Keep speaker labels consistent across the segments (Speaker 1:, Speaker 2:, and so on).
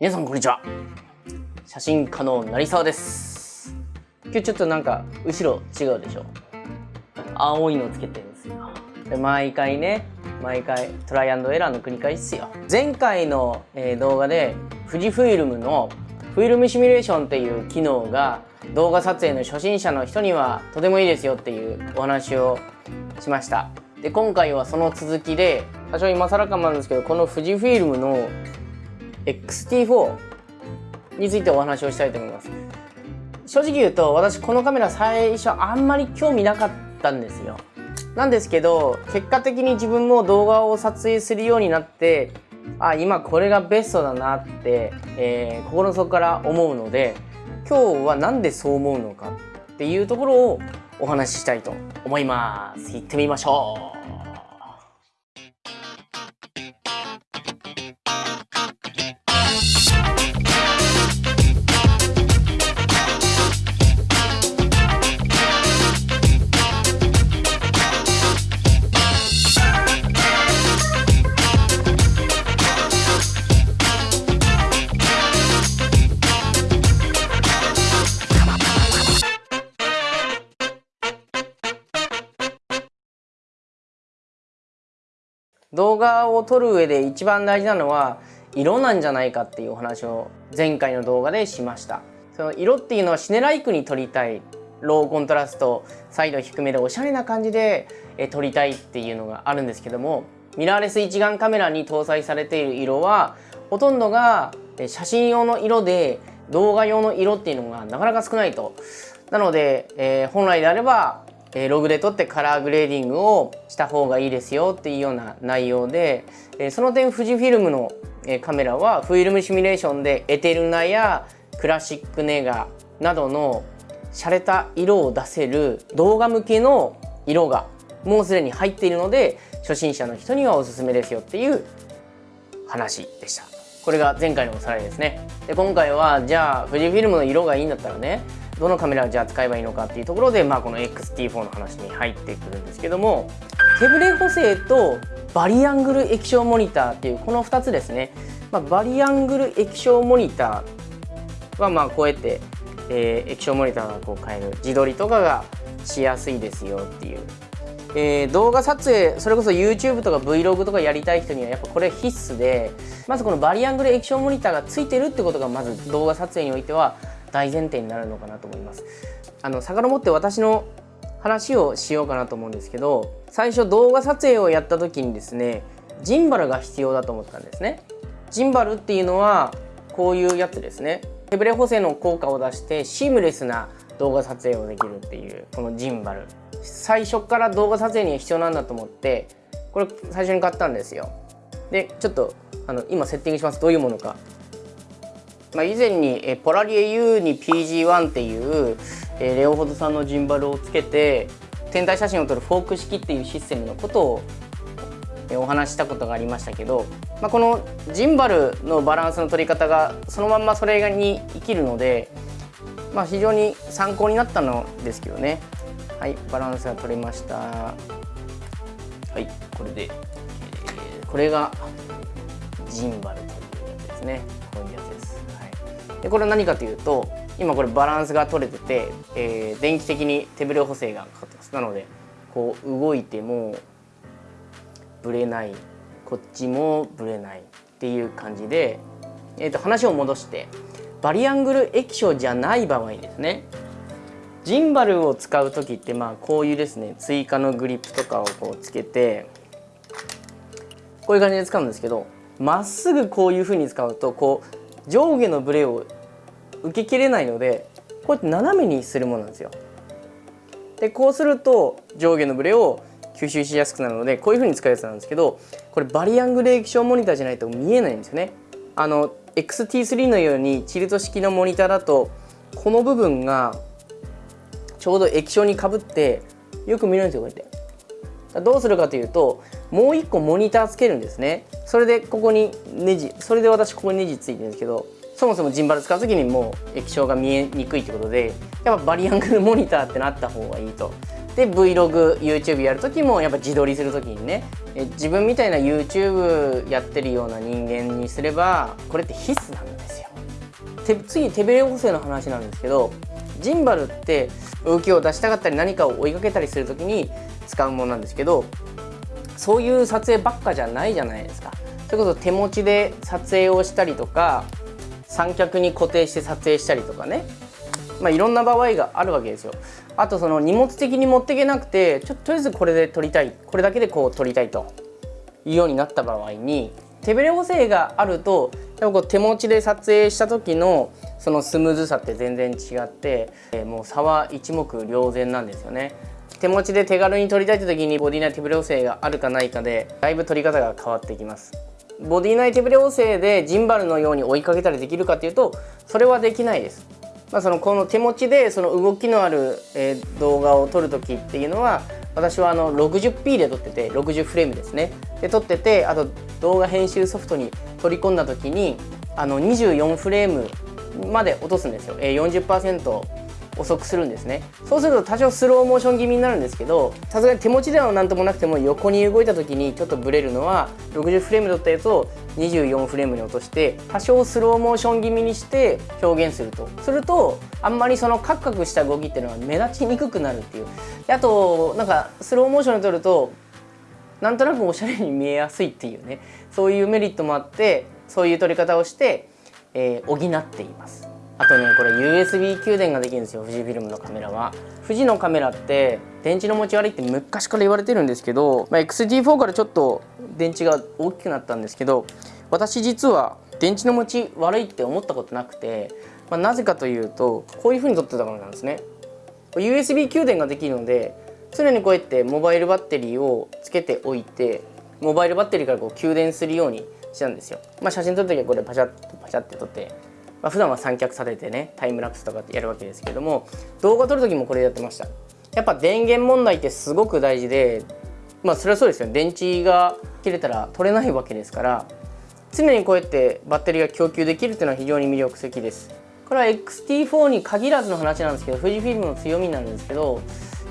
Speaker 1: 皆さんこんにちは。写真家の成沢です。今日ちょっとなんか後ろ違うでしょ。青いのつけてるんですよ。で毎回ね毎回トライアンドエラーの繰り返しですよ。前回の、え、動画で富士フイルムのフィルムシミュレーションっていう機能が動画撮影の初心者の人にはとてもいいですよっていうお話をしました。で今回はその続きで多少今更かもなんですけどこの富士フィルムの XT4 についてお話をしたいと思います。正直言うと私このカメラ最初あんまり興味なかったんですよ。なんですけど結果的に自分も動画を撮影するようになってあ今これがベストだなって、えー、心の底から思うので今日は何でそう思うのかっていうところをお話ししたいと思います。行ってみましょう。動画を撮る上で一番大事なのは色なんじゃないかっていうお話を前回の動画でしました。その色っていうのはシネライクに撮りたい。ローコントラストサイド低めでおしゃれな感じで撮りたいっていうのがあるんですけどもミラーレス一眼カメラに搭載されている色はほとんどが写真用の色で動画用の色っていうのがなかなか少ないと。なので、えー、本来であればえログで撮ってカラーグレーディングをした方がいいですよっていうような内容で、えその点富士フィルムの、えカメラはフィルムシミュレーションでエテルナやクラシックネガなどの洒落た色を出せる動画向けの色がもうすでに入っているので初心者の人にはおすすめですよっていう話でした。これが前回のおさらいですね。で今回はじゃあ富士フィルムの色がいいんだったらねどのカメラをじゃあ使えばいいのかっていうところで、まあ、この XT4 の話に入ってくるんですけども手ブレ補正とバリアングル液晶モニターっていうこの2つですね、まあ、バリアングル液晶モニターはまあこうやって、えー、液晶モニターがこう変える自撮りとかがしやすいですよっていう、えー、動画撮影それこそ YouTube とか Vlog とかやりたい人にはやっぱこれ必須でまずこのバリアングル液晶モニターがついてるってことがまず動画撮影においては大前提になるのかなと思います。あの遡って私の話をしようかなと思うんですけど最初動画撮影をやった時にですねジンバルが必要だと思ったんですね。ジンバルっていうのはこういうやつですね。手ブレ補正の効果を出してシームレスな動画撮影をできるっていうこのジンバル最初から動画撮影には必要なんだと思ってこれ最初に買ったんですよでちょっとあの今セッティングしますどういうものかまあ、以前にえポラリエ U に PG1 っていうえレオホドさんのジンバルをつけて天体写真を撮るフォーク式っていうシステムのことをお話したことがありましたけど、まあ、このジンバルのバランスの取り方がそのまんまそれに生きるので、まあ、非常に参考になったのですけどね。はいバランスが取れました。はいこれで、えー、これがジンバルというやつですね。こういうやつでこれは何かというと今これバランスが取れてて、えー、電気的に手ブレ補正がかかってます。なのでこう動いてもぶれない。こっちもぶれないっていう感じで、えー、と話を戻してバリアングル液晶じゃない場合ですね。ジンバルを使う時ってまあこういうですね追加のグリップとかをこうつけてこういう感じで使うんですけどまっすぐこういうふうに使うとこう上下のブレを受けきれないのでこうやって斜めにするものなんですよ。でこうすると上下のブレを吸収しやすくなるのでこういう風に使うやつなんですけどこれバリアングル液晶モニターじゃないと見えないんですよね。あの XT3 のようにチルト式のモニターだとこの部分がちょうど液晶にかぶってよく見えるんですよこうやって。どうするかというともう1個モニターつけるんですねそれでここにネジそれで私ここにネジついてるんですけどそもそもジンバル使う時にもう液晶が見えにくいってことでやっぱバリアングルモニターってなった方がいいと。で VlogYouTube やる時もやっぱ自撮りする時にねえ自分みたいな YouTube やってるような人間にすればこれって必須なんですよ。次手ブレ補正の話なんですけどジンバルって動きを出したかったり何かを追いかけたりする時に使うものなんですけどそういう撮影ばっかじゃないじゃないですか。それこそ手持ちで撮影をしたりとか三脚に固定して撮影したりとかねまあ、いろんな場合があるわけですよ。あとその荷物的に持っていけなくてちょとりあえずこれで撮りたいこれだけでこう撮りたいというようになった場合に手ブレ補正があるとやっぱこう手持ちで撮影した時のそのスムーズさって全然違って、もう差は一目瞭然なんですよね。手持ちで手軽に撮りたいって時にボディ内手ブレ補正があるかないかでだいぶ撮り方が変わってきます。ボディ内手ブレ補正でジンバルのように追いかけたりできるかっていうとそれはできないです。まあ、そのこの手持ちでその動きのある、え、動画を撮る時っていうのは私はあの 60p で撮ってて60フレームですねで撮っててあと動画編集ソフトに取り込んだ時にあの24フレームまで落とすんですよ、え、40%遅くするんですね。そうすると多少スローモーション気味になるんですけどさすがに手持ちでは何ともなくても横に動いた時にちょっとブレるのは60フレーム撮ったやつを24フレームに落として多少スローモーション気味にして表現すると。するとあんまりそのカクカクした動きっていうのは目立ちにくくなるっていう。であとなんかスローモーションで撮るとなんとなくおしゃれに見えやすいっていうね。そういうメリットもあってそういう撮り方をして、えー、補っています。あとねこれ USB 給電ができるんですよ富士フィルムのカメラは。富士のカメラって電池の持ち悪いって昔から言われてるんですけど、まあ、XT4 からちょっと電池が大きくなったんですけど私実は電池の持ち悪いって思ったことなくて、まあ、なぜかというとこういう風に撮ってたからなんですね。USB 給電ができるので常にこうやってモバイルバッテリーをつけておいてモバイルバッテリーからこう給電するようにしたんですよ、まあ、写真撮る時はこれパチャッとパチャって撮ってまあ、普段は三脚立ててねタイムラプスとかってやるわけですけども動画撮る時もこれやってました。やっぱ電源問題ってすごく大事でまあそれはそうですよ電池が切れたら取れないわけですから常にこうやってバッテリーが供給できるっていうのは非常に魅力的です。これは XT4 に限らずの話なんですけど富士フィルムの強みなんですけど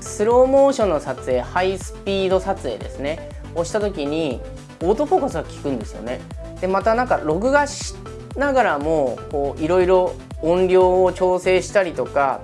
Speaker 1: スローモーションの撮影ハイスピード撮影ですね。をした時にオートフォーカスが効くんですよね。でまたなんか録画しながらもういろいろ音量を調整したりとか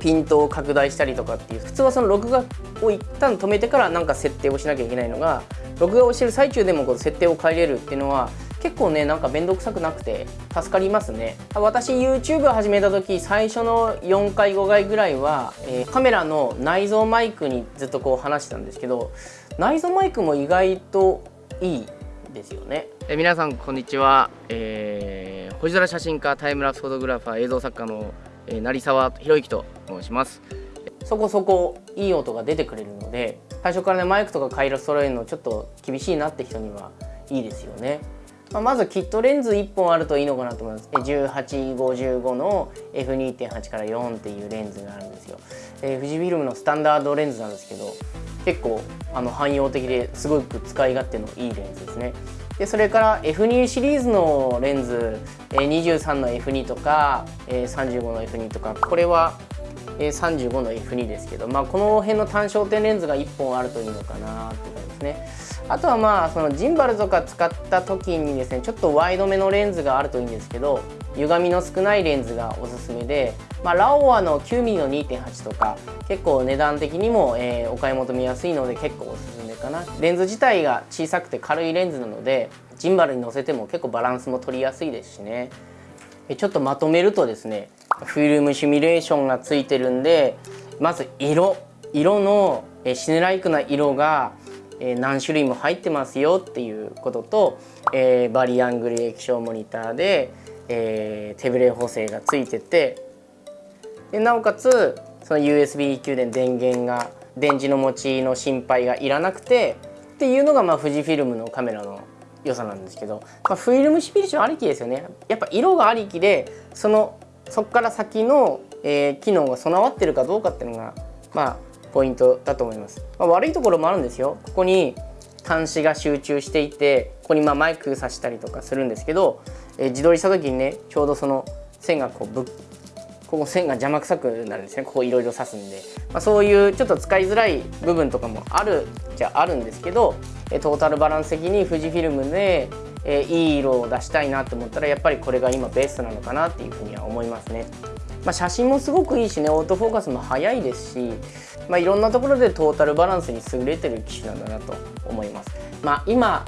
Speaker 1: ピントを拡大したりとかっていう普通はその録画を一旦止めてから何か設定をしなきゃいけないのが録画をしてる最中でもこう設定を変えれるっていうのは結構ねなんか面倒くさくなくて助かりますね。私 YouTube 始めた時最初の4回5回ぐらいは、えー、カメラの内蔵マイクにずっとこう話してたんですけど内蔵マイクも意外といい。ですよね。え皆さんこんにちは、えー、星空写真家タイムラプスフォトグラファー映像作家の、えー、成沢博之と申します。そこそこいい音が出てくれるので最初からねマイクとか回路揃えるのちょっと厳しいなって人にはいいですよね。まあ、まずキットレンズ1本あるといいのかなと思います。1855の F2.8 から4っていうレンズがあるんですよ、えー、富士フィルムのスタンダードレンズなんですけど結構あの汎用的ですごく使い勝手のいいレンズですね。でそれから F2 シリーズのレンズ23の F2 とか35の F2 とかこれは35の F2 ですけど、まあ、この辺の単焦点レンズが1本あるといいのかなって感じですね。あとはまあそのジンバルとか使った時にですねちょっとワイドめのレンズがあるといいんですけど歪みの少ないレンズがおすすめで、まあ、ラオワの 9mm の2.8とか結構値段的にも、えー、お買い求めやすいので結構おすすめかな。レンズ自体が小さくて軽いレンズなのでジンバルに乗せても結構バランスも取りやすいですしね。ちょっとまとめるとですねフィルムシミュレーションがついてるんでまず色色のシネライクな色が何種類も入ってますよっていうことと、えー、バリアングル液晶モニターで、えー、手ブレ補正がついててでなおかつその USB 給電電源が電池の持ちの心配がいらなくてっていうのがまあ富士フィルムのカメラの良さなんですけど、まあ、フィルムシピリションありきですよね。やっぱ色がありきでそのそこから先の、えー、機能が備わってるかどうかっていうのがまあポイントだと思います、まあ、悪いところもあるんですよ。ここに端子が集中していてここにまマイク挿したりとかするんですけど、え、自撮りした時にねちょうどその線がこうぶっここ線が邪魔くさくなるんですねここいろいろ刺すんで、まあ、そういうちょっと使いづらい部分とかもあるじゃあるんですけどトータルバランス的に富士フィルムで、え、いい色を出したいなと思ったらやっぱりこれが今ベストなのかなっていうふうには思いますね。まあ、写真もすごくいいしねオートフォーカスも速いですし、まあ、いろんなところでトータルバランスに優れてる機種なんだなと思います。まあ、今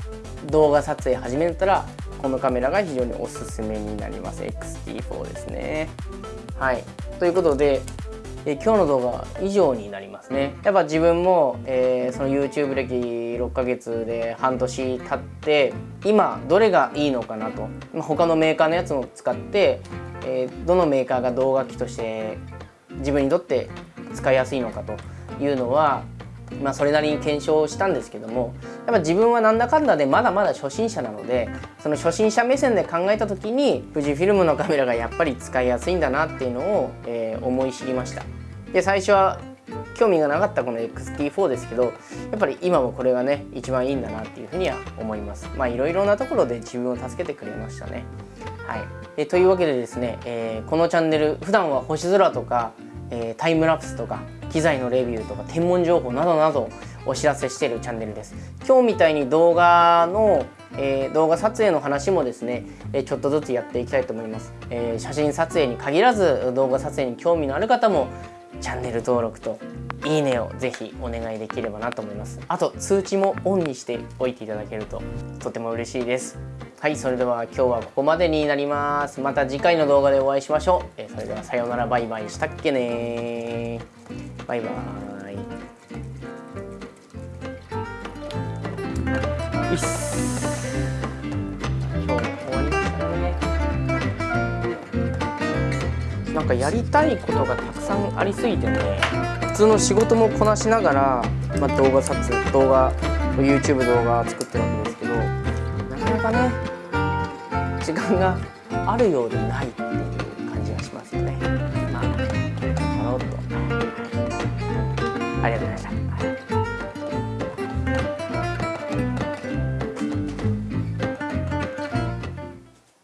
Speaker 1: 動画撮影始めたらこのカメラが非常におすすめになります。XT4 ですね。はい。ということで、え今日の動画は以上になりますね。やっぱ自分も、えー、その YouTube 歴6ヶ月で半年経って今どれがいいのかなと。他のメーカーのやつも使って、えー、どのメーカーが動画機として自分にとって使いやすいのかというのはまあ、それなりに検証したんですけどもやっぱ自分はなんだかんだでまだまだ初心者なのでその初心者目線で考えた時に富士フィルムのカメラがやっぱり使いやすいんだなっていうのを、えー、思い知りました。で最初は興味がなかったこの XT4 ですけどやっぱり今もこれがね一番いいんだなっていうふうには思います。まあいろいろなところで自分を助けてくれましたね。はい。えというわけでですね、えー、このチャンネル普段は星空とか、えー、タイムラプスとか機材のレビューとか天文情報などなどお知らせしているチャンネルです。今日みたいに動画の、えー、動画撮影の話もですね、えちょっとずつやっていきたいと思います、えー、写真撮影に限らず動画撮影に興味のある方もチャンネル登録といいねをぜひお願いできればなと思います。あと通知もオンにしておいていただけるととても嬉しいです。はいそれでは今日はここまでになります。また次回の動画でお会いしましょう、えそれではさようなら。バイバイ。したっけねバイバーイ。よし。今日も終わりましたね。なんかやりたいことがたくさんありすぎてね普通の仕事もこなしながら、まあ、動画撮影動画 YouTube 動画作ってるわけですけどなかなかね時間があるようでないっていう感じがしますよね。まあ、やろうと。ありがとうございました。